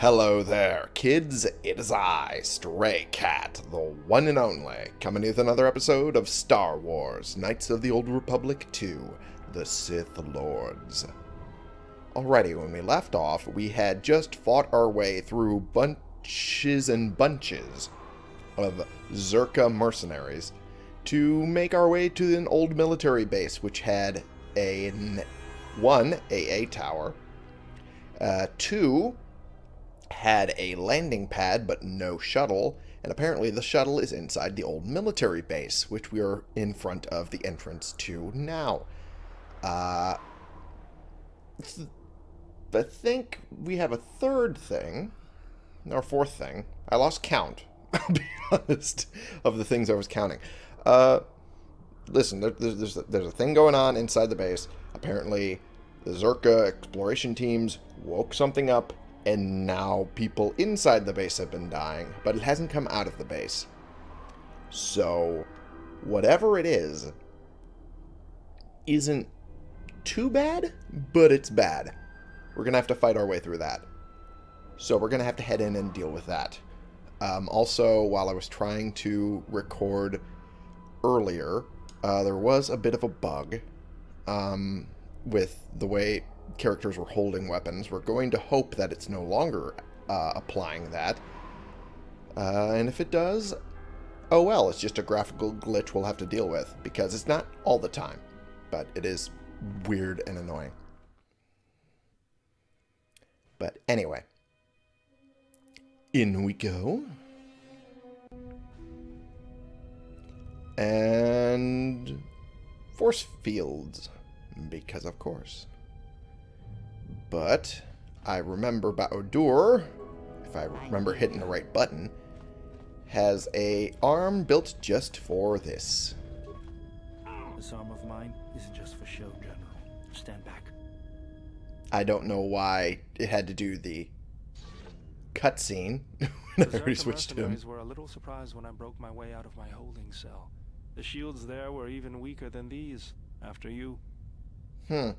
Hello there, kids. It is I, Stray Cat, the one and only, coming with another episode of Star Wars Knights of the Old Republic 2 The Sith Lords. Alrighty, when we left off, we had just fought our way through bunches and bunches of Czerka mercenaries to make our way to an old military base which had a one AA tower, uh, two had a landing pad but no shuttle, and apparently the shuttle is inside the old military base, which we are in front of the entrance to now. Uh, I think we have a third thing, or fourth thing. I lost count, I'll be honest, of the things I was counting. Uh, listen, there, there's, there's a thing going on inside the base. Apparently, the Czerka exploration teams woke something up and now people inside the base have been dying, but it hasn't come out of the base. So, whatever it is, isn't too bad, but it's bad. We're going to have to fight our way through that. So we're going to have to head in and deal with that. Um, also, while I was trying to record earlier, uh, there was a bit of a bug um, with the way characters were holding weapons. We're going to hope that it's no longer uh, applying that. Uh, and if it does, oh well, it's just a graphical glitch we'll have to deal with, because it's not all the time, but it is weird and annoying. But anyway, in we go. And force fields, because of course. But I remember Bao-Dur, if I remember hitting the right button, has a arm built just for this. This arm of mine isn't just for show, General. Stand back. I don't know why it had to do the cutscene when I already switched to him. were a little surprised when I broke my way out of my holding cell. The shields there were even weaker than these, after you. Hmm.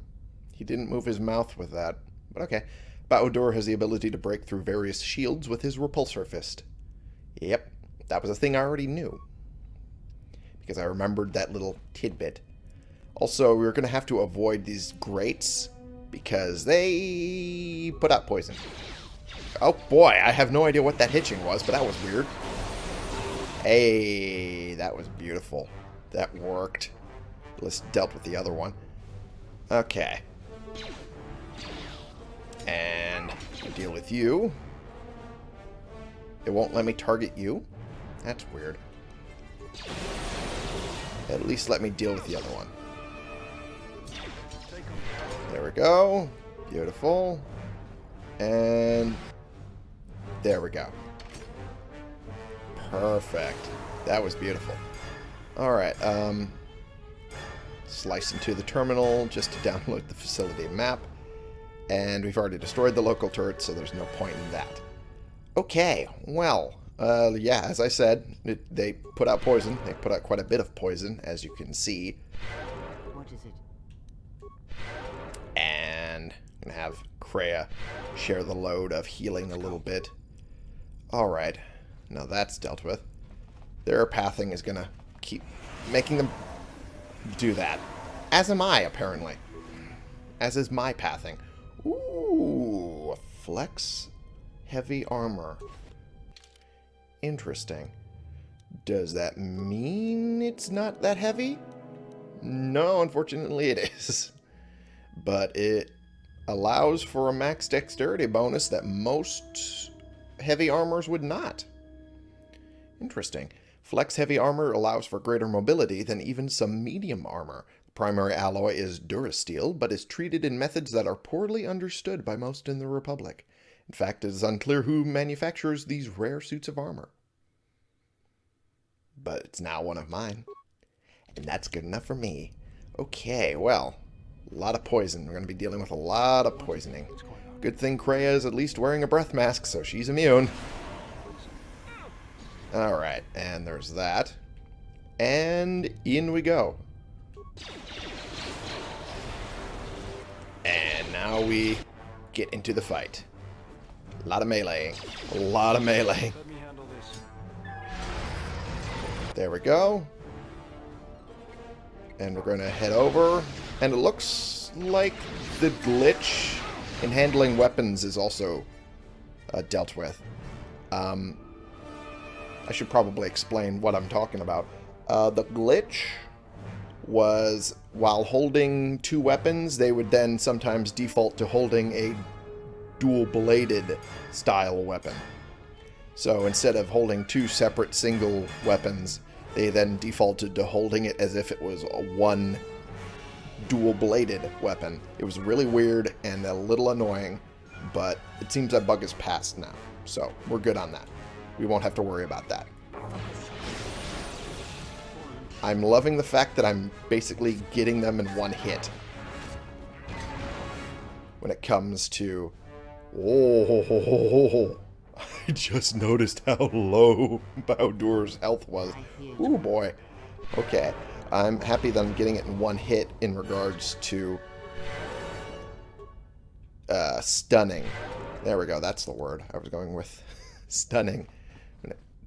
He didn't move his mouth with that, but okay. Bao-Dur has the ability to break through various shields with his repulsor fist. Yep, that was a thing I already knew. Because I remembered that little tidbit. Also, we are going to have to avoid these grates because they put out poison. Oh boy, I have no idea what that hitching was, but that was weird. Hey, that was beautiful. That worked. Let's dealt with the other one. Okay. And deal with you. It won't let me target you? That's weird. At least let me deal with the other one. There we go. Beautiful. And there we go. Perfect. That was beautiful. Alright, um, slice into the terminal just to download the facility map. And we've already destroyed the local turret, so there's no point in that. Okay, well, uh, yeah, as I said, it, they put out poison. They put out quite a bit of poison, as you can see. What is it? And I'm going to have Kreia share the load of healing a little bit. Alright, now that's dealt with. Their pathing is going to keep making them do that. As am I, apparently. As is my pathing. Ooh, flex heavy armor. Interesting. Does that mean it's not that heavy? No, unfortunately it is. But it allows for a max dexterity bonus that most heavy armors would not. Interesting. Flex heavy armor allows for greater mobility than even some medium armor. The primary alloy is Durasteel, but is treated in methods that are poorly understood by most in the Republic. In fact, it is unclear who manufactures these rare suits of armor. But it's now one of mine. And that's good enough for me. Okay, well, a lot of poison. We're going to be dealing with a lot of poisoning. Good thing Kreia is at least wearing a breath mask, so she's immune. Alright, and there's that. And in we go. And now we get into the fight. A lot of melee. A lot of melee. Let me handle this. There we go. And we're going to head over. And it looks like the glitch in handling weapons is also uh, dealt with. Um, I should probably explain what I'm talking about. Uh, the glitch was while holding two weapons, they would then sometimes default to holding a dual-bladed style weapon. So instead of holding two separate single weapons, they then defaulted to holding it as if it was a one dual-bladed weapon. It was really weird and a little annoying, but it seems that bug is past now. So we're good on that. We won't have to worry about that. I'm loving the fact that I'm basically getting them in one hit. When it comes to... Oh, I just noticed how low Bao-Dur's health was. Oh boy. Okay. I'm happy that I'm getting it in one hit in regards to uh, stunning. There we go. That's the word I was going with. stunning.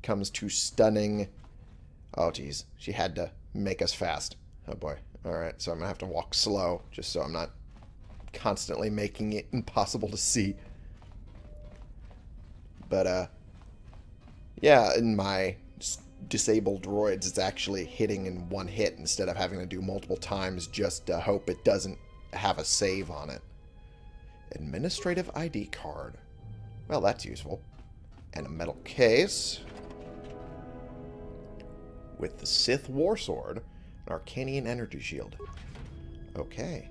Comes to stunning... Oh, geez. She had to make us fast. Oh, boy. Alright, so I'm going to have to walk slow, just so I'm not constantly making it impossible to see. But, uh... Yeah, in my disabled droids, it's actually hitting in one hit instead of having to do multiple times just to hope it doesn't have a save on it. Administrative ID card. Well, that's useful. And a metal case with the Sith War Sword, an Arkanian Energy Shield. Okay.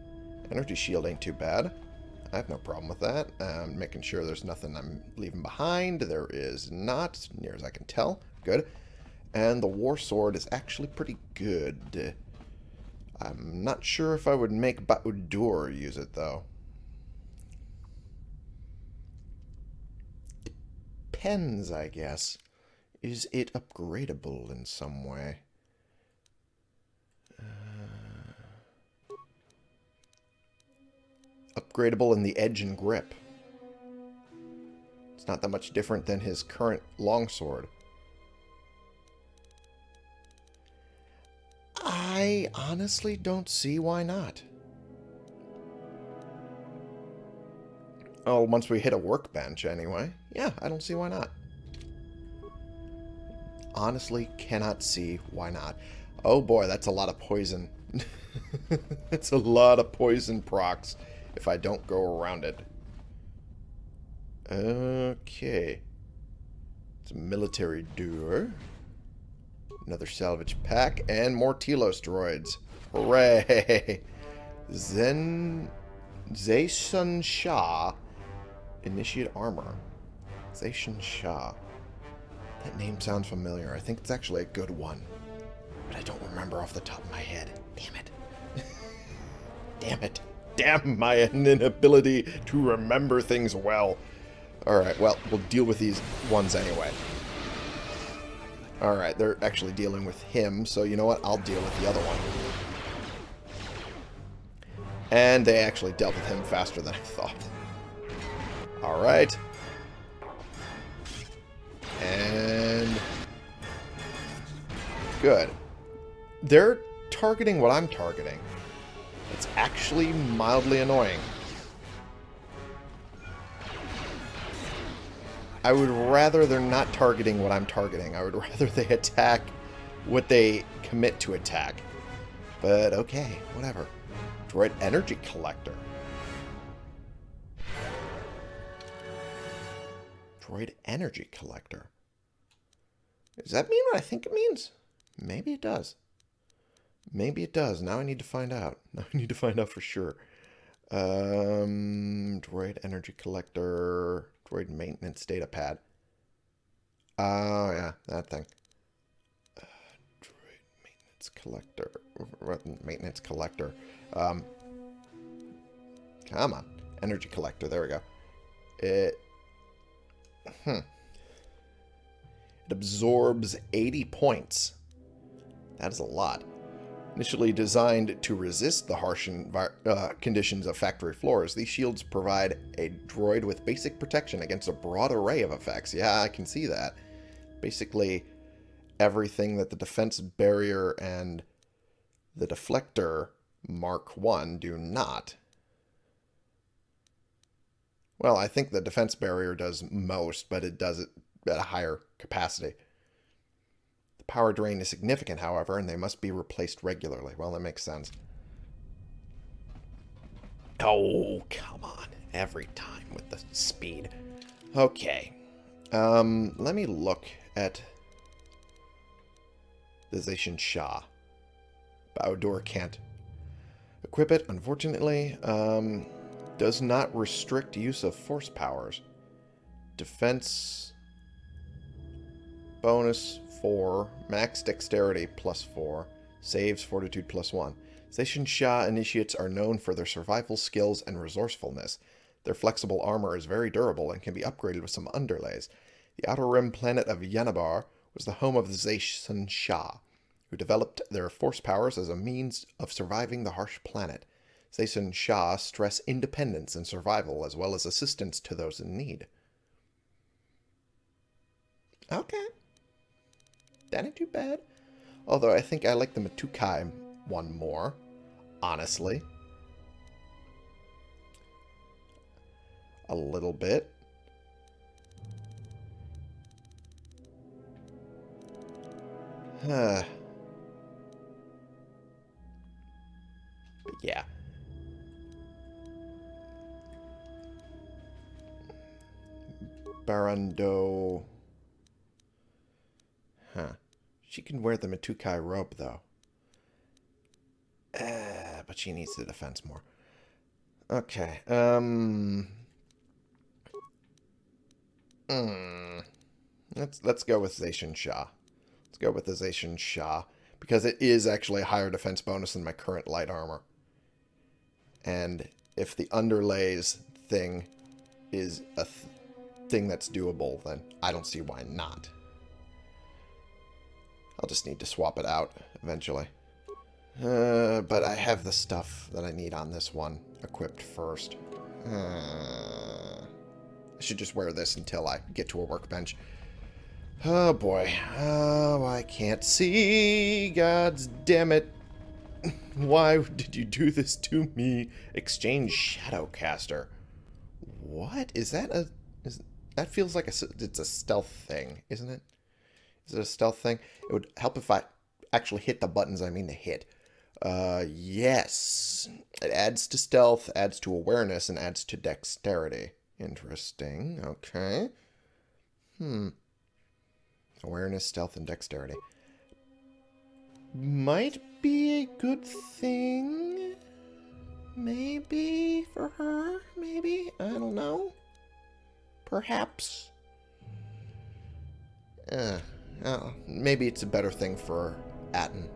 Energy Shield ain't too bad. I have no problem with that. Um, making sure there's nothing I'm leaving behind. There is not, near as I can tell. Good. And the War Sword is actually pretty good. I'm not sure if I would make Bao-Dur use it, though. Depends, I guess. Is it upgradable in some way? Uh, upgradable in the edge and grip. It's not that much different than his current longsword. I honestly don't see why not. Oh, once we hit a workbench anyway. Yeah, I don't see why not honestly cannot see why not. Oh boy, that's a lot of poison. It's a lot of poison procs if I don't go around it. Okay. It's a military door. Another salvage pack, and more Telos droids. Hooray! Zen... Zeison Sha. Initiate armor. Zeison Sha. That name sounds familiar. I think it's actually a good one. But I don't remember off the top of my head. Damn it. Damn it. Damn my inability to remember things well. Alright, well, we'll deal with these ones anyway. Alright, they're actually dealing with him, so you know what? I'll deal with the other one. And they actually dealt with him faster than I thought. Alright. And... Good. They're targeting what I'm targeting. It's actually mildly annoying. I would rather they're not targeting what I'm targeting. I would rather they attack what they commit to attack. But okay, whatever. Droid Energy Collector. Droid Energy Collector. Does that mean what I think it means? Maybe it does. Maybe it does. Now I need to find out. Now I need to find out for sure. Um, droid Energy Collector. Droid Maintenance Data Pad. Oh, yeah, that thing. Uh, droid Maintenance Collector. Maintenance Collector. Um, come on. Energy Collector. There we go. It Hmm. Absorbs 80 points. That is a lot. Initially designed to resist the harsh uh, conditions of factory floors, these shields provide a droid with basic protection against a broad array of effects. Yeah, I can see that. Basically, everything that the defense barrier and the deflector Mark 1 do not. Well, I think the defense barrier does most, but it does it at a higher capacity. The power drain is significant, however, and they must be replaced regularly. Well, that makes sense. Oh, come on. Every time with the speed. Okay. Um, let me look at the Zeison Sha. Bao-Dur can't equip it, unfortunately. Um, does not restrict use of force powers. Defense bonus 4, max dexterity plus 4, saves fortitude plus 1. Zeison Sha initiates are known for their survival skills and resourcefulness. Their flexible armor is very durable and can be upgraded with some underlays. The outer rim planet of Yanibar was the home of the Zeison Sha, who developed their force powers as a means of surviving the harsh planet. Zeison Sha stress independence and survival as well as assistance to those in need. Okay. That ain't too bad. Although I think I like the Matukai one more, honestly. A little bit. Huh. But yeah. Barando. Huh. She can wear the Matukai robe, though. Uh, but she needs the defense more. Okay. Um. Hmm. Let's let's go with Zeison Sha. Let's go with the Zeison Sha because it is actually a higher defense bonus than my current light armor. And if the underlays thing is a th thing that's doable, then I don't see why not. I'll just need to swap it out eventually. Uh, but I have the stuff that I need on this one equipped first. Uh, I should just wear this until I get to a workbench. Oh boy. Oh, I can't see. God's damn it. Why did you do this to me? Exchange Shadowcaster. What? Is that a... Is, that feels like a, it's a stealth thing, isn't it? Is it a stealth thing? It would help if I actually hit the buttons I mean to hit. Uh, yes. It adds to stealth, adds to awareness, and adds to dexterity. Interesting. Okay. Hmm. Awareness, stealth, and dexterity. Might be a good thing. Maybe for her. Maybe. I don't know. Perhaps. Uh, maybe it's a better thing for Atton.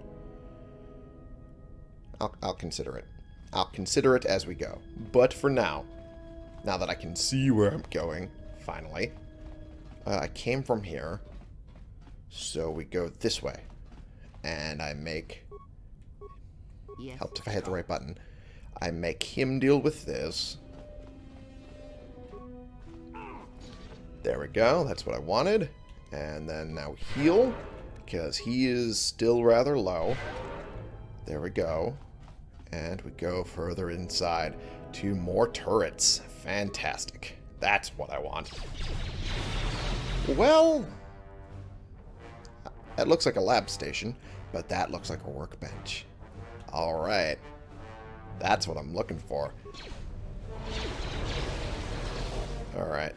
I'll, I'll consider it. I'll consider it as we go. But for now, now that I can see where I'm going, finally, uh, I came from here, so we go this way. And I make... Yes. Helped if I hit the right button. I make him deal with this. There we go. That's what I wanted. And then now heal, because he is still rather low. There we go. And we go further inside to more turrets. Fantastic. That's what I want. Well, that looks like a lab station, but that looks like a workbench. Alright. That's what I'm looking for. Alright.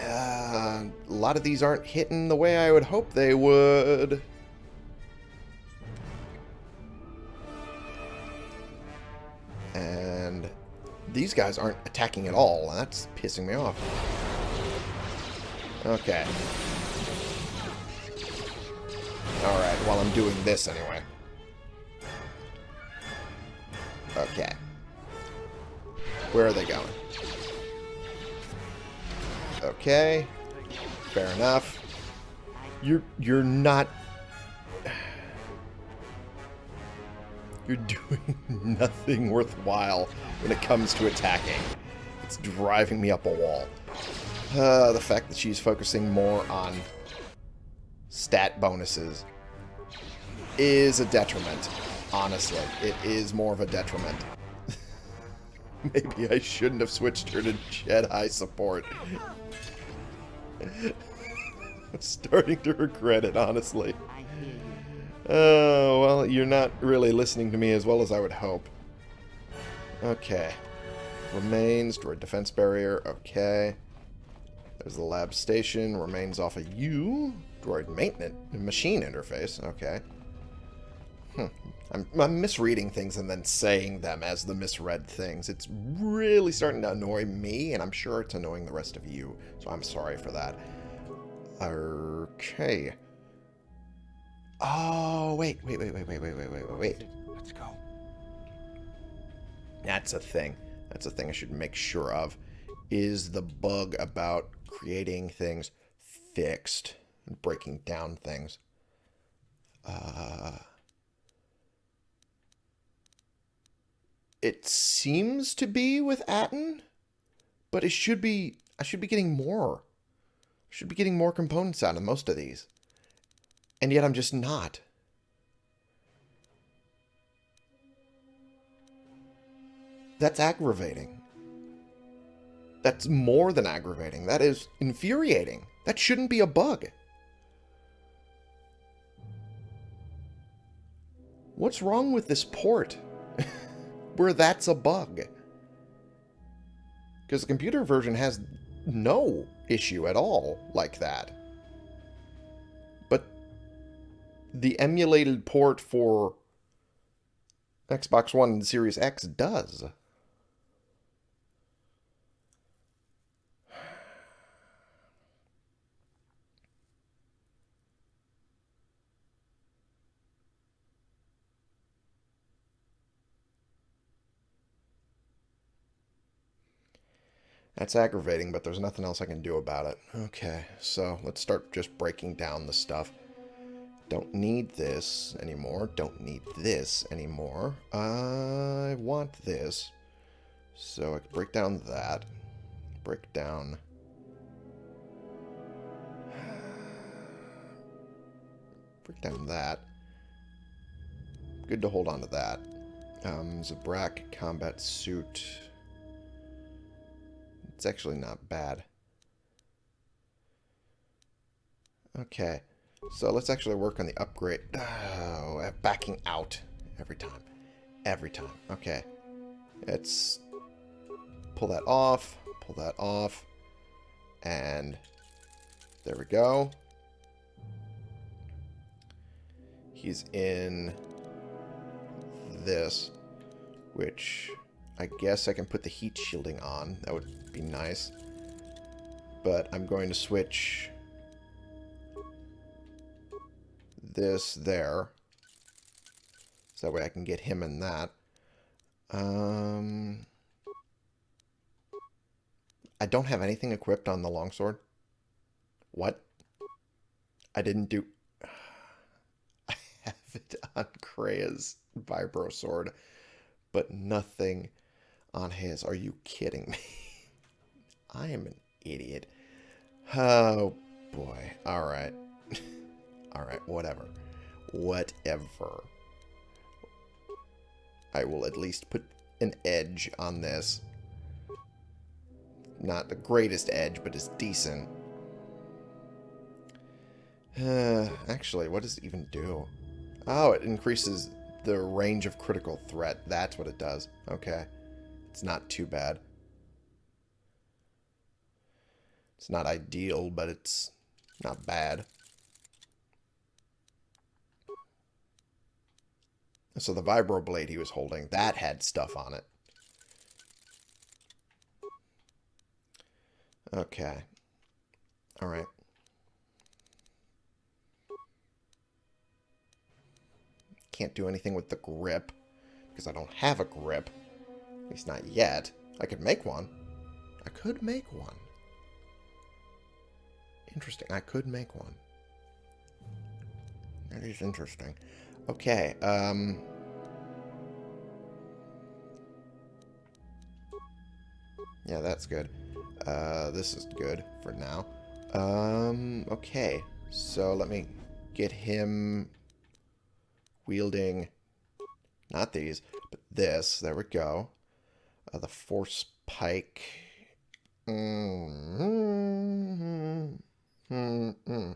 Uh, a lot of these aren't hitting the way I would hope they would. And these guys aren't attacking at all, that's pissing me off. Okay. Alright, while I'm doing this anyway. Okay. Where are they going? Okay. Fair enough. You're you're not You're doing nothing worthwhile when it comes to attacking. It's driving me up a wall. Uh, the fact that she's focusing more on stat bonuses is a detriment. Honestly, it is more of a detriment. Maybe I shouldn't have switched her to Jedi support. I'm starting to regret it, honestly. I hear you. Oh, well, you're not really listening to me as well as I would hope. Okay. Remains, droid defense barrier, okay. There's the lab station, remains off of you. Droid maintenance, machine interface, okay. I'm, I'm misreading things and then saying them as the misread things. It's really starting to annoy me, and I'm sure it's annoying the rest of you, so I'm sorry for that. Okay. Oh, wait, wait, wait, wait, wait, wait, wait, wait, wait, wait. Let's go. That's a thing. That's a thing I should make sure of. Is the bug about creating things fixed and breaking down things. Uh, it seems to be with Atton, but it should be. I should be getting more. I should be getting more components out of most of these, and yet I'm just not. That's aggravating. That's more than aggravating. That is infuriating. That shouldn't be a bug. What's wrong with this port where that's a bug? Because the computer version has no issue at all like that. But the emulated port for Xbox One and Series X does. That's aggravating, but there's nothing else I can do about it. Okay, so let's start just breaking down the stuff. Don't need this anymore. Don't need this anymore. I want this. So I can break down that. Break down... Break down that. Good to hold on to that. Um, Zabrak combat suit... It's actually not bad. Okay. So let's actually work on the upgrade. Oh, backing out every time. Every time. Okay. Let's pull that off. Pull that off. And there we go. He's in this, which I guess I can put the heat shielding on. That would be nice. But I'm going to switch this there. So that way I can get him in that. Um, I don't have anything equipped on the longsword. What? I didn't do... I have it on Kreia's Vibro Sword, but nothing on his. Are you kidding me? I am an idiot. Oh, boy. Alright. Alright, whatever. Whatever. I will at least put an edge on this. Not the greatest edge, but it's decent. Uh, actually, what does it even do? Oh, it increases the range of critical threat. That's what it does. Okay. It's not too bad. It's not ideal, but it's not bad. So the vibro blade he was holding, that had stuff on it. Okay. Alright. Can't do anything with the grip, because I don't have a grip. At least not yet. I could make one. I could make one. Interesting. I could make one. That is interesting. Okay, um... Yeah, that's good. Uh, this is good for now. Um, okay. So let me get him wielding, not these, but this. There we go. Uh, the force pike. Mm -hmm. -hmm.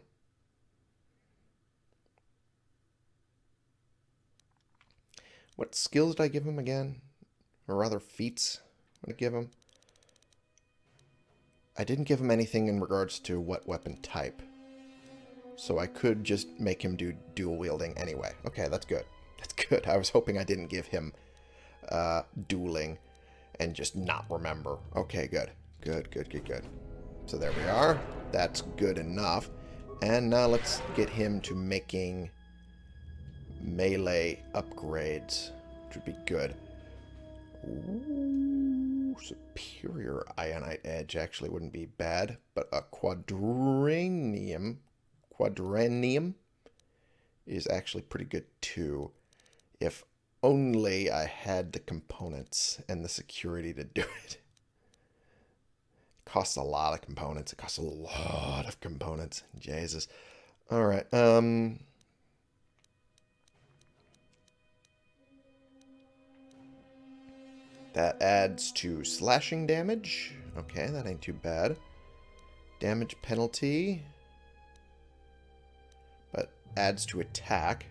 What skills did I give him again? Or rather, feats? Did I give him? I didn't give him anything in regards to what weapon type. So I could just make him do dual wielding anyway. Okay, that's good. That's good. I was hoping I didn't give him uh, dueling and just not remember. Okay, good. Good, good, good, good. So there we are. That's good enough. And now let's get him to making melee upgrades, which would be good. Ooh, superior Ionite Edge actually wouldn't be bad, but a Quadranium, Quadranium is actually pretty good too. If only I had the components and the security to do it. Costs a lot of components. It costs a lot of components. Jesus. All right. Um, That adds to slashing damage. Okay, that ain't too bad. Damage penalty. But adds to attack.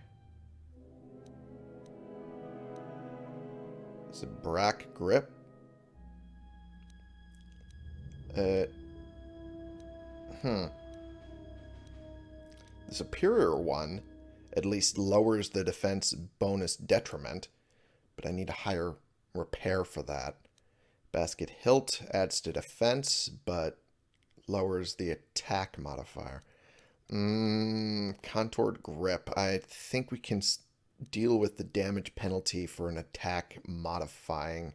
It's a Brack Grip. Uh, hmm. The superior one at least lowers the defense bonus detriment, but I need a higher repair for that. Basket hilt adds to defense, but lowers the attack modifier. Mm, contoured grip. I think we can deal with the damage penalty for an attack modifying.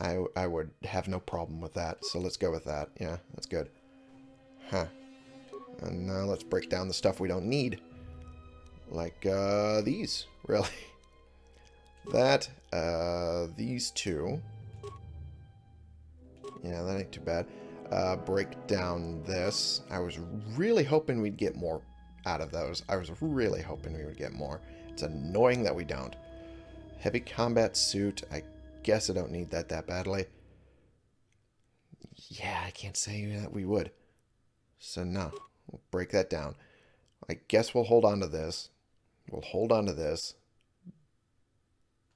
I, I would have no problem with that, so let's go with that. Yeah, that's good. Huh. And now let's break down the stuff we don't need. Like, uh, these, really. That, uh, these two. Yeah, that ain't too bad. Uh, break down this. I was really hoping we'd get more out of those. I was really hoping we would get more. It's annoying that we don't. Heavy combat suit. I guess I don't need that that badly. Yeah, I can't say that we would. So no, we'll break that down. I guess we'll hold on to this. We'll hold on to this.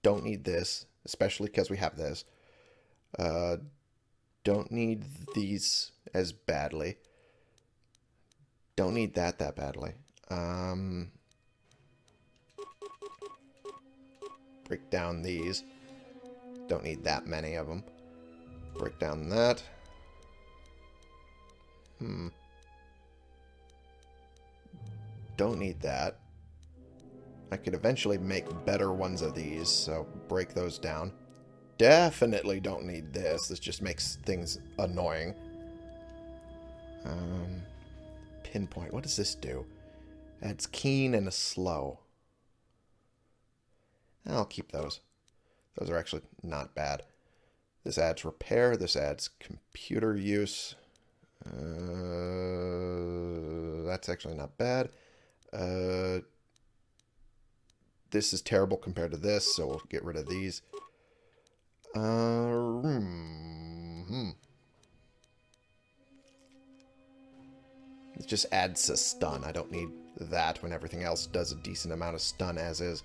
Don't need this, especially because we have this. Uh, don't need these as badly. Don't need that that badly. Um, break down these. Don't need that many of them. Break down that. Hmm. Don't need that. I could eventually make better ones of these, so break those down. Definitely don't need this. This just makes things annoying. Um, pinpoint. What does this do? Adds keen and a slow. I'll keep those. Those are actually not bad. This adds repair. This adds computer use. Uh, that's actually not bad. Uh, this is terrible compared to this, so we'll get rid of these. Uh, hmm. It just adds a stun. I don't need that when everything else does a decent amount of stun as is.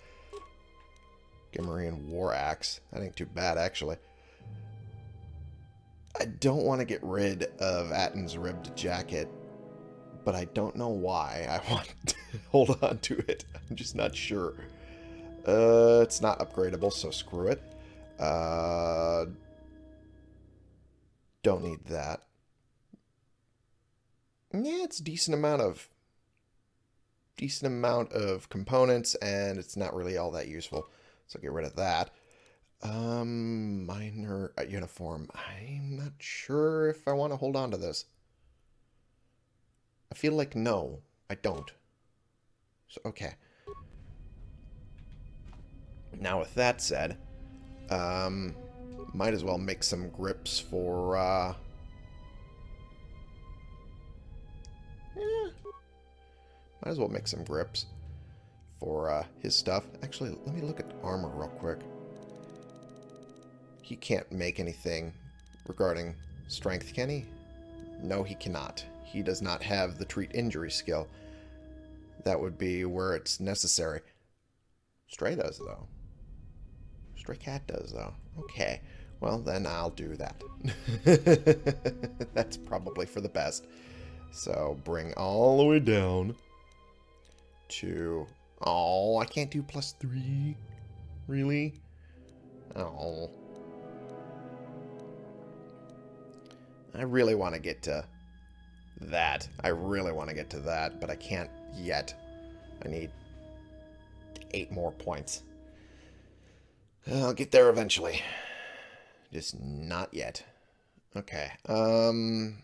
Gamorrean War Axe. That ain't too bad, actually. I don't want to get rid of Atton's ribbed jacket, but I don't know why I want to hold on to it. I'm just not sure. Uh, it's not upgradable, so screw it. Uh, don't need that. Yeah, it's decent amount of decent amount of components, and it's not really all that useful. So get rid of that. Um, minor uh, uniform. I'm not sure if I want to hold on to this. I feel like no, I don't. So, okay. Now, with that said, um, Might as well make some grips for, uh... eh, might as well make some grips for uh, his stuff. Actually, let me look at armor real quick. He can't make anything regarding strength, can he? No, he cannot. He does not have the treat injury skill. That would be where it's necessary. Stray does, though. Stray Cat does, though. Okay. Well, then I'll do that. That's probably for the best. So, bring all the way down to... Oh, I can't do plus three. Really? Oh. I really want to get to that. I really want to get to that, but I can't yet. I need eight more points. I'll get there eventually. Just not yet. Okay. Um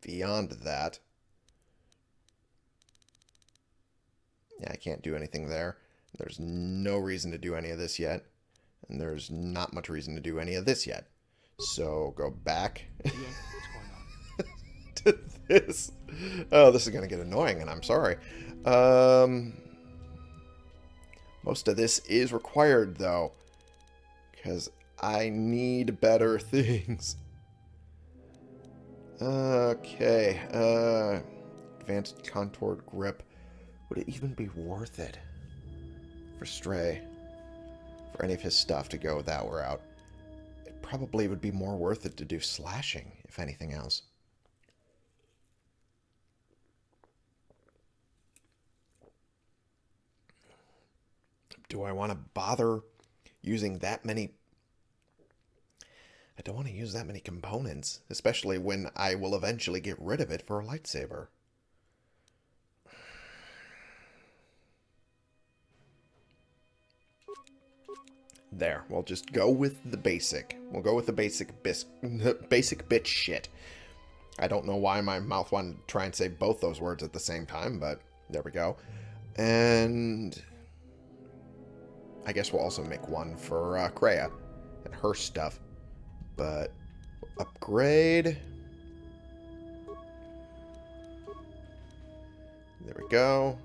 beyond that. Yeah, I can't do anything there. There's no reason to do any of this yet. And there's not much reason to do any of this yet. So go back Yeah, what's going on? to this. Oh, this is going to get annoying, and I'm sorry. Um, most of this is required, though. Because I need better things. Okay. Uh, advanced contoured grip. Would it even be worth it for Stray? For any of his stuff to go that route? It probably would be more worth it to do slashing, if anything else. Do I want to bother using that many... I don't want to use that many components, especially when I will eventually get rid of it for a lightsaber. There, we'll just go with the basic. We'll go with the basic bis basic bitch shit. I don't know why my mouth wanted to try and say both those words at the same time, but there we go. And I guess we'll also make one for uh, Kreia and her stuff. But upgrade. There we go.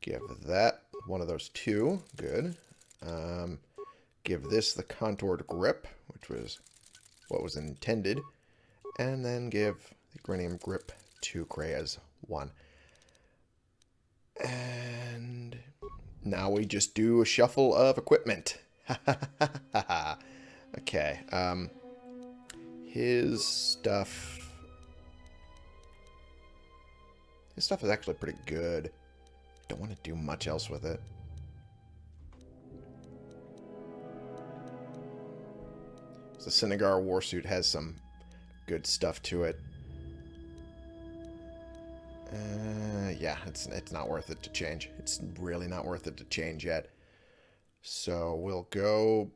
Give that one of those two. Good. Um, give this the contoured grip, which was what was intended. And then give the Grenium grip to Kreia's one. And now we just do a shuffle of equipment. okay. Um, his stuff... His stuff is actually pretty good. Don't want to do much else with it. The Sinagar warsuit has some good stuff to it. Uh, yeah, it's it's not worth it to change. It's really not worth it to change yet. So we'll go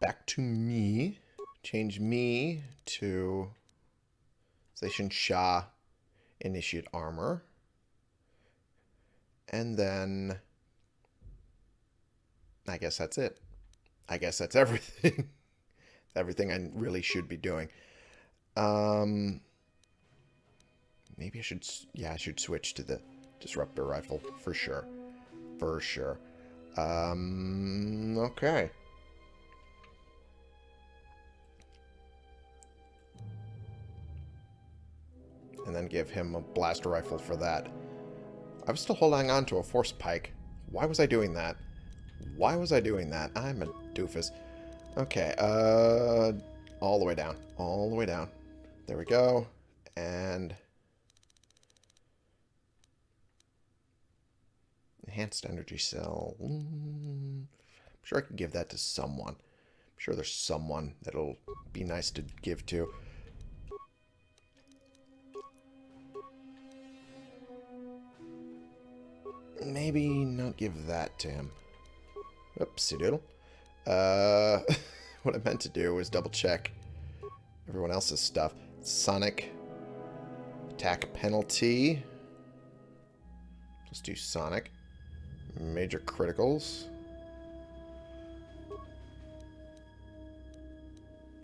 back to me. Change me to Zeison Sha Initiate Armor. And then I guess that's it. I guess that's everything. Everything I really should be doing. Um, maybe I should, yeah, I should switch to the disruptor rifle for sure, for sure. Um, okay. And then give him a blaster rifle for that. I was still holding on to a force pike. Why was I doing that? Why was I doing that? I'm a doofus. Okay, uh, all the way down. All the way down. There we go. And... Enhanced energy cell. I'm sure I can give that to someone. I'm sure there's someone that'll be nice to give to. Maybe not give that to him. Oopsie doodle. Uh, what I meant to do was double check everyone else's stuff. Sonic attack penalty. Let's do Sonic. Major criticals.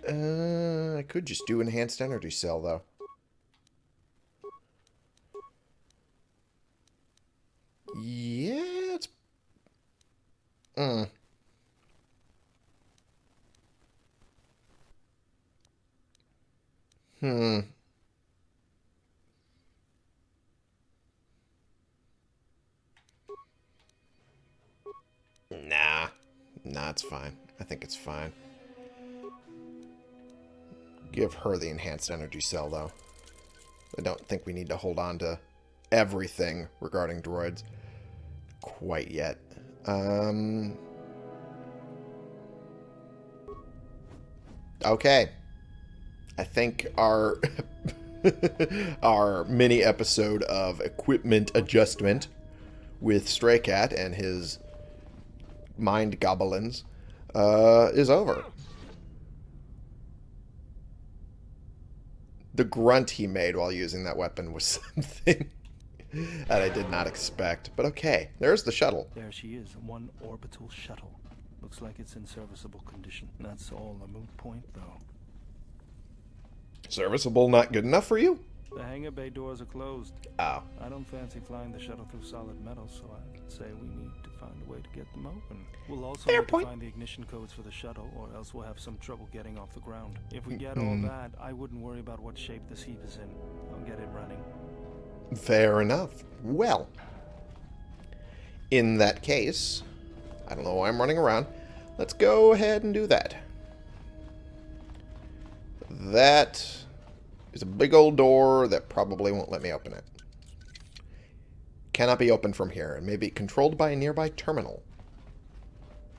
Uh, I could just do enhanced energy cell, though. Yeah, it's... Mm. Hmm. Nah. Nah, it's fine. I think it's fine. Give her the enhanced energy cell, though. I don't think we need to hold on to everything regarding droids quite yet. Um... Okay. I think our our mini episode of equipment adjustment with Stray Cat and his mind goblins uh, is over. The grunt he made while using that weapon was something that I did not expect. But okay, there's the shuttle. There she is, one orbital shuttle. Looks like it's in serviceable condition. That's all a moot point, though. Serviceable not good enough for you? The hangar bay doors are closed. Oh. I don't fancy flying the shuttle through solid metal, so I'd say we need to find a way to get them open. We'll also Fair need point. to find the ignition codes for the shuttle, or else we'll have some trouble getting off the ground. If we get Mm. all that, I wouldn't worry about what shape this heap is in. I'll get it running. Fair enough. Well, in that case, I don't know why I'm running around. Let's go ahead and do that. That is a big old door that probably won't let me open it. Cannot be opened from here, and may be controlled by a nearby terminal.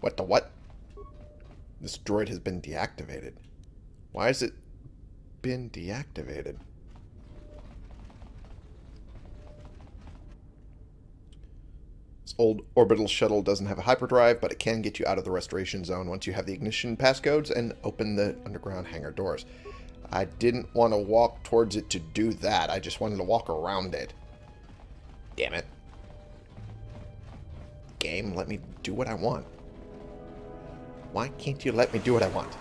What the what? This droid has been deactivated. Why has it been deactivated? This old orbital shuttle doesn't have a hyperdrive, but it can get you out of the restoration zone once you have the ignition passcodes and open the underground hangar doors. I didn't want to walk towards it to do that. I just wanted to walk around it. Damn it. Game, let me do what I want. Why can't you let me do what I want?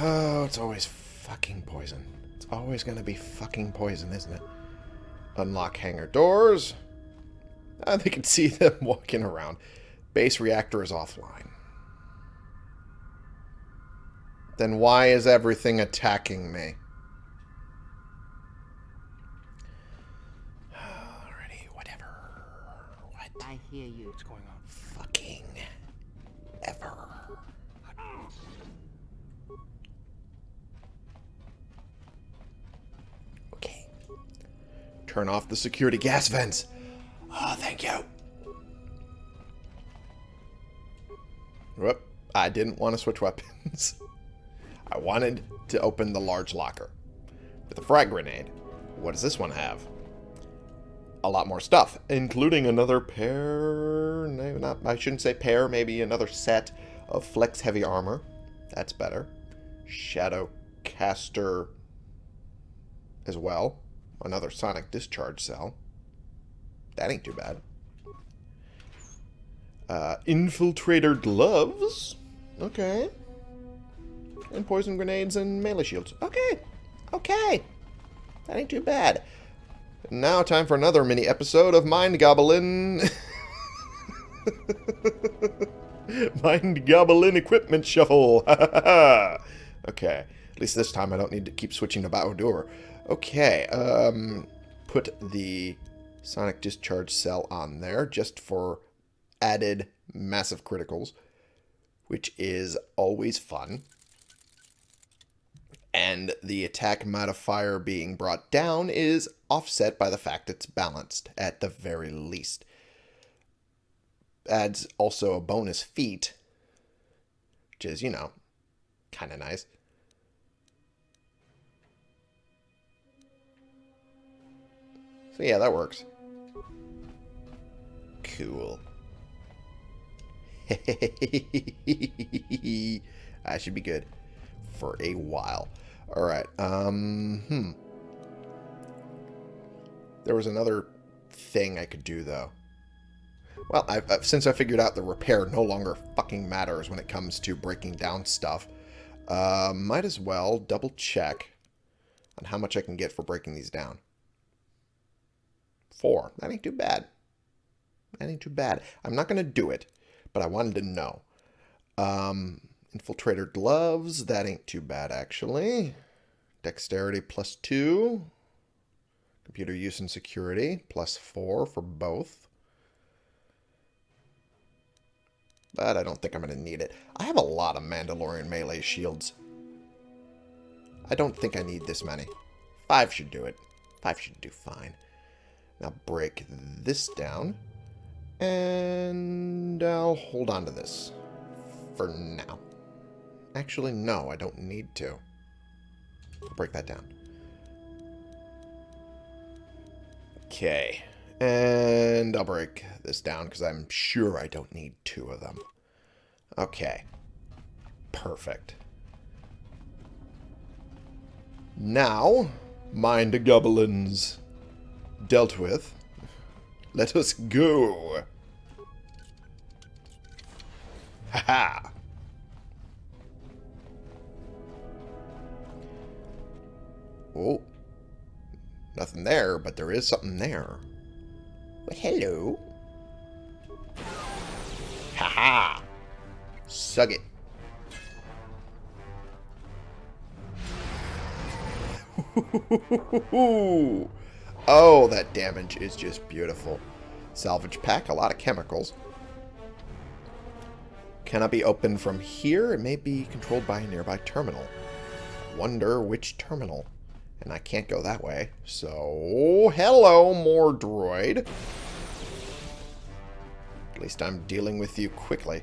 Oh, it's always fucking poison. It's always going to be fucking poison, isn't it? Unlock hangar doors. Uh, they can see them walking around. Base reactor is offline. Then why is everything attacking me? Alrighty, whatever. What? I hear you. What's going on? Fucking ever. Okay. Turn off the security gas vents. Oh, thank you. Whoop. I didn't want to switch weapons. I wanted to open the large locker. With a frag grenade. What does this one have? A lot more stuff, including another pair... No, not, I shouldn't say pair, maybe another set of flex heavy armor. That's better. Shadow caster as well. Another sonic discharge cell. That ain't too bad. Uh, infiltrator gloves. Okay. And poison grenades and melee shields. Okay. Okay. That ain't too bad. Now time for another mini episode of Mind Goblin. Mind Goblin Equipment Shuffle. okay. At least this time I don't need to keep switching to Bao-Dur. Okay. Um, put the Sonic Discharge Cell on there just for added massive criticals, which is always fun. And the attack modifier being brought down is offset by the fact it's balanced at the very least. Adds also a bonus feat, which is, you know, kind of nice. So yeah, that works. Cool. I should be good for a while. All right. Um, hmm. There was another thing I could do, though. Well, I've, I've, since I figured out the repair no longer fucking matters when it comes to breaking down stuff, Uh, might as well double check on how much I can get for breaking these down. Four. That ain't too bad. That ain't too bad. I'm not going to do it, but I wanted to know. Um, infiltrator gloves. That ain't too bad, actually. Dexterity plus two. Computer use and security plus four for both. But I don't think I'm going to need it. I have a lot of Mandalorian melee shields. I don't think I need this many. Five should do it. Five should do fine. Now break this down. And I'll hold on to this for now. Actually, no, I don't need to. I'll break that down. Okay. And I'll break this down because I'm sure I don't need two of them. Okay. Perfect. Now, mind the goblins dealt with. Let us go. Ha ha. Oh. Nothing there, but there is something there. Well, hello. Ha ha. Suck it. oh, that damage is just beautiful. Salvage pack, a lot of chemicals. Cannot be opened from here. It may be controlled by a nearby terminal. Wonder which terminal. And I can't go that way. So, hello, more droid. At least I'm dealing with you quickly.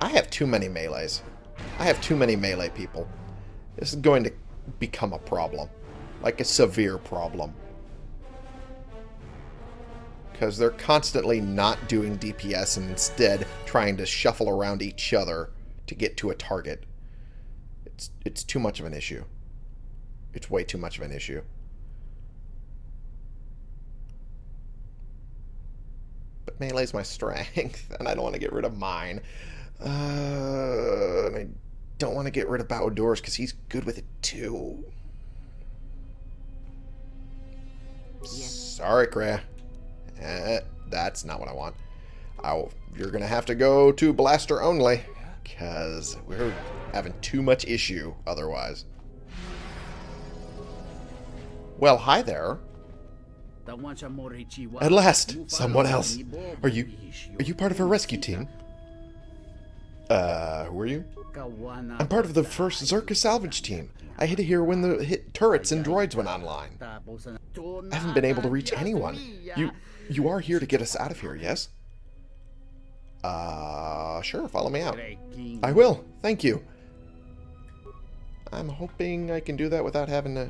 I have too many melees. I have too many melee people. This is going to become a problem. Like a severe problem. Because they're constantly not doing DPS and instead trying to shuffle around each other to get to a target. It's, it's too much of an issue. It's way too much of an issue. But melee's my strength, and I don't want to get rid of mine. Uh, and I don't want to get rid of Bao-Dur's because he's good with it too. Sorry, Kreia. Eh, that's not what I want. I'll, you're going to have to go to Blaster only because we're having too much issue otherwise. Well, hi there. At last, someone else. Are you are you part of a rescue team? Uh, who are you? I'm part of the first Czerka salvage team. I hit here when the hit turrets and droids went online. I haven't been able to reach anyone. You you are here to get us out of here, yes? Uh, sure, follow me out. I will, thank you. I'm hoping I can do that without having to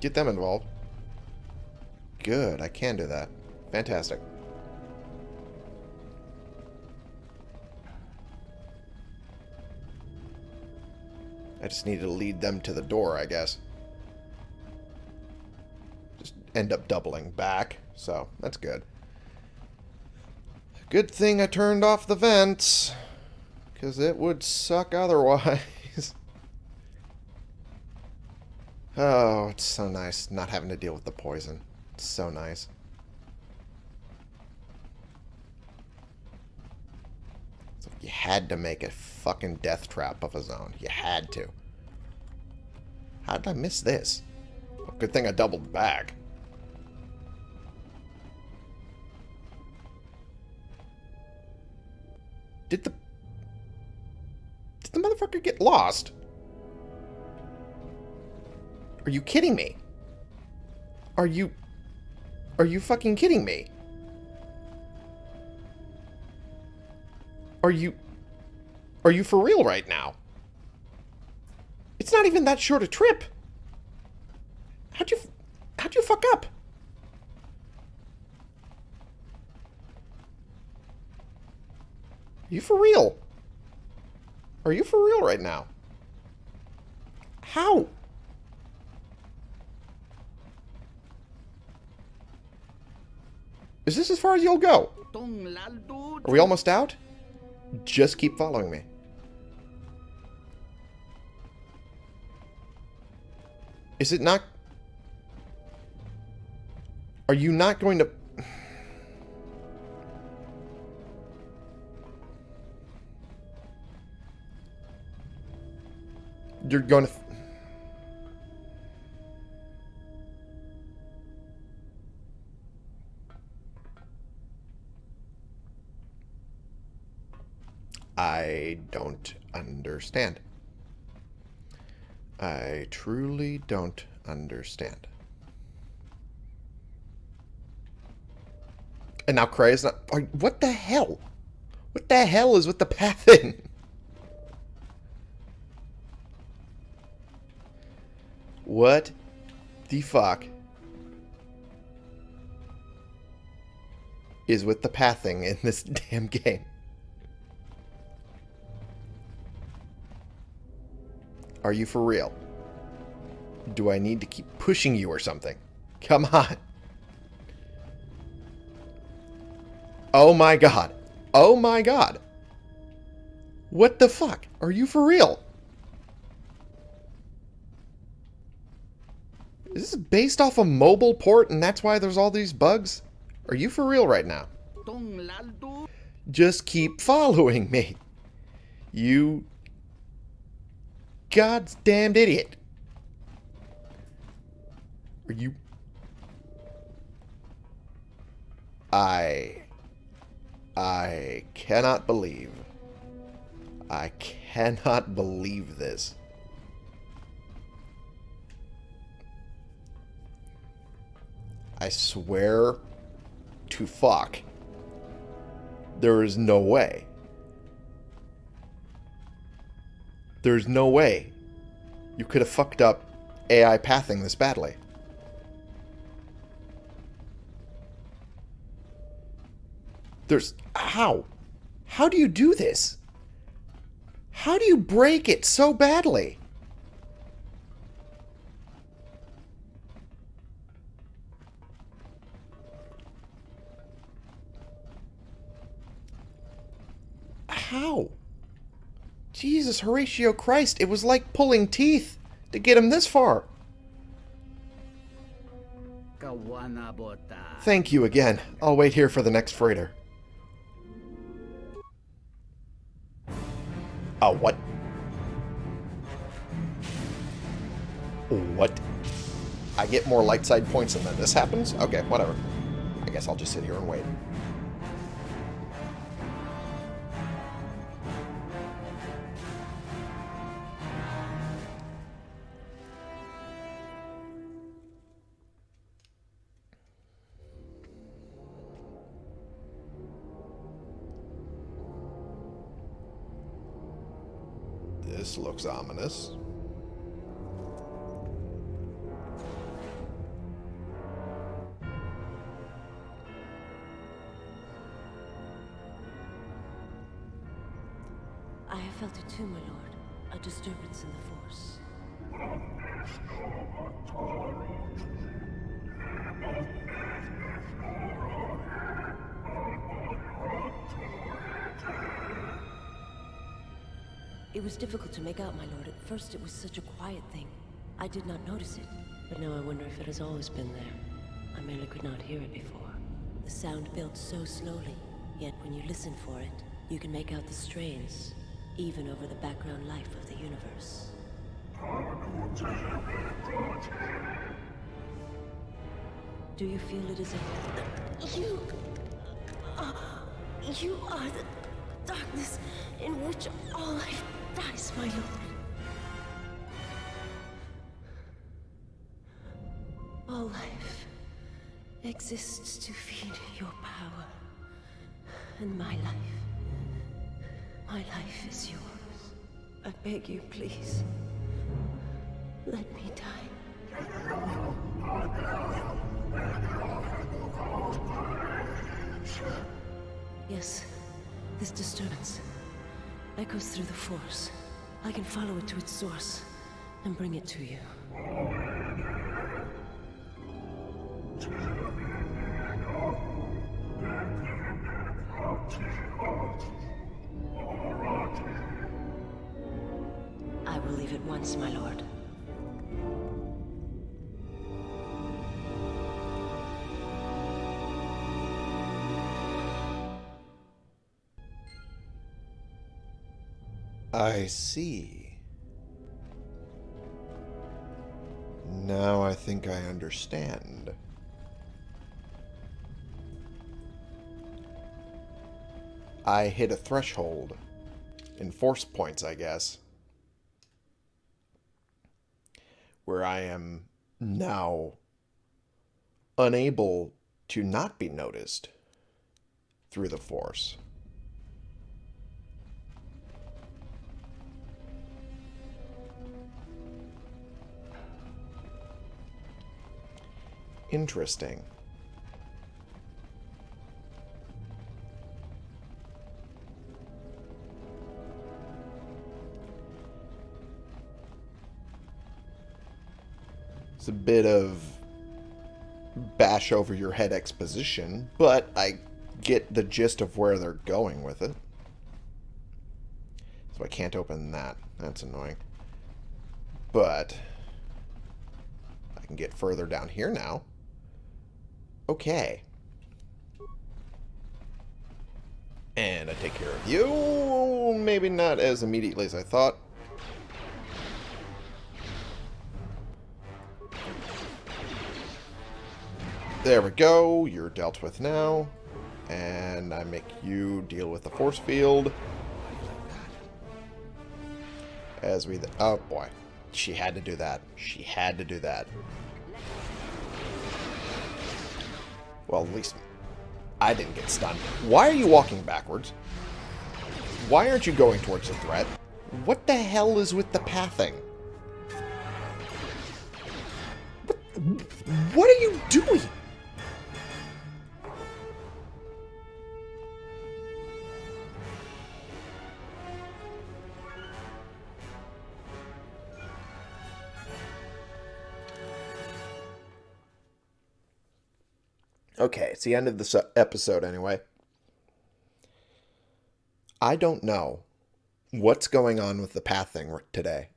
get them involved. Good, I can do that. Fantastic. I just need to lead them to the door, I guess. Just end up doubling back, so that's good. Good thing I turned off the vents, because it would suck otherwise. oh, it's so nice not having to deal with the poison. It's so nice. You had to make a fucking death trap of a zone. You had to. How did I miss this? Well, good thing I doubled back. Did the... Did the motherfucker get lost? Are you kidding me? Are you... Are you fucking kidding me? Are you... Are you for real right now? It's not even that short a trip. How'd you... How'd you fuck up? You for real? Are you for real right now? How? Is this as far as you'll go? Are we almost out? Just keep following me. Is it not... Are you not going to... You're going to... I don't understand. I truly don't understand. And now Kreia is not... What the hell? What the hell is with the pathing? What the fuck is with the pathing in this damn game? Are you for real? Do I need to keep pushing you or something? Come on. Oh my god. Oh my god. What the fuck? Are you for real? Is this based off a mobile port and that's why there's all these bugs? Are you for real right now? Just keep following me. You God's damned idiot. Are you... I... I cannot believe. I cannot believe this. I swear to fuck. There is no way. There's no way you could have fucked up AI pathing this badly. There's... How? How do you do this? How do you break it so badly? Horatio Christ, it was like pulling teeth to get him this far. Thank you again. I'll wait here for the next freighter. Oh, what? What? I get more light side points and then this happens? Okay, whatever. I guess I'll just sit here and wait. This looks ominous. I have felt it too, my lord. A disturbance in the Force. It was difficult to make out, my lord. At first, it was such a quiet thing. I did not notice it. But now I wonder if it has always been there. I merely could not hear it before. The sound built so slowly, yet when you listen for it, you can make out the strains, even over the background life of the universe. Do you feel it is a... You... uh, you are the darkness in which all life dies, my lord. All life exists to feed your power. And my life... My life is yours. I beg you, please. Let me die. Yes, this disturbance echoes through the Force. I can follow it to its source and bring it to you. I will leave at once, my lord. I see. Now I think I understand. I hit a threshold. In force points, I guess. Where I am now unable to not be noticed through the force. Interesting. It's a bit of bash over your head exposition, but I get the gist of where they're going with it. So I can't open that. That's annoying. But I can get further down here now. Okay. And I take care of you. Maybe not as immediately as I thought. There we go. You're dealt with now. And I make you deal with the force field. As we... Oh, boy. She had to do that. She had to do that. Well, at least I didn't get stunned. Why are you walking backwards? Why aren't you going towards the threat? What the hell is with the pathing? What, what are you doing? Okay, it's the end of this uh, episode anyway. I don't know what's going on with the pathing today.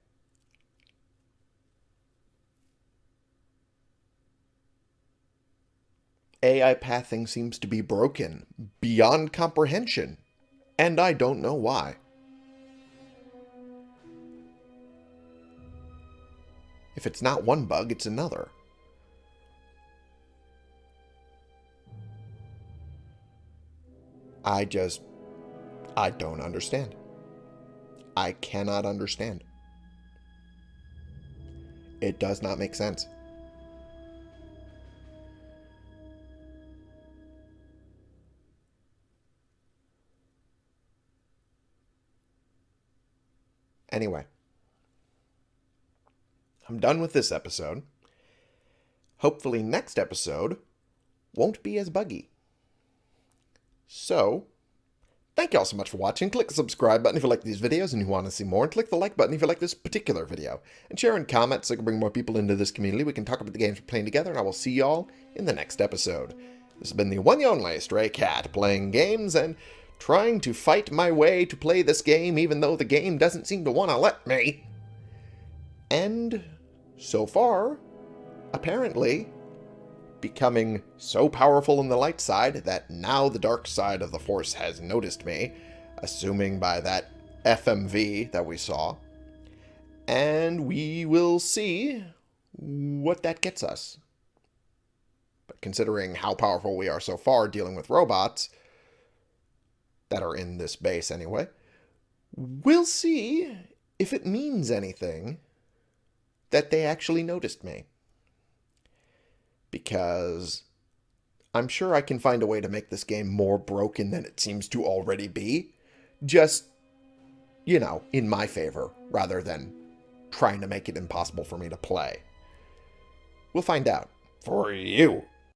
AI pathing seems to be broken beyond comprehension, and I don't know why. If it's not one bug, it's another. I just, I don't understand. I cannot understand. It does not make sense. Anyway, I'm done with this episode. Hopefully next episode won't be as buggy. So, thank you all so much for watching. Click the subscribe button if you like these videos and you want to see more. And click the like button if you like this particular video. And share and comment so I can bring more people into this community. We can talk about the games we're playing together. And I will see y'all in the next episode. This has been the one and only Stray Cat, playing games and trying to fight my way to play this game even though the game doesn't seem to want to let me. And so far, apparently, becoming so powerful in the light side that now the dark side of the Force has noticed me, assuming by that FMV that we saw. And we will see what that gets us. But considering how powerful we are so far dealing with robots, that are in this base anyway, we'll see if it means anything that they actually noticed me because I'm sure I can find a way to make this game more broken than it seems to already be. Just, you know, in my favor, rather than trying to make it impossible for me to play. We'll find out. For you.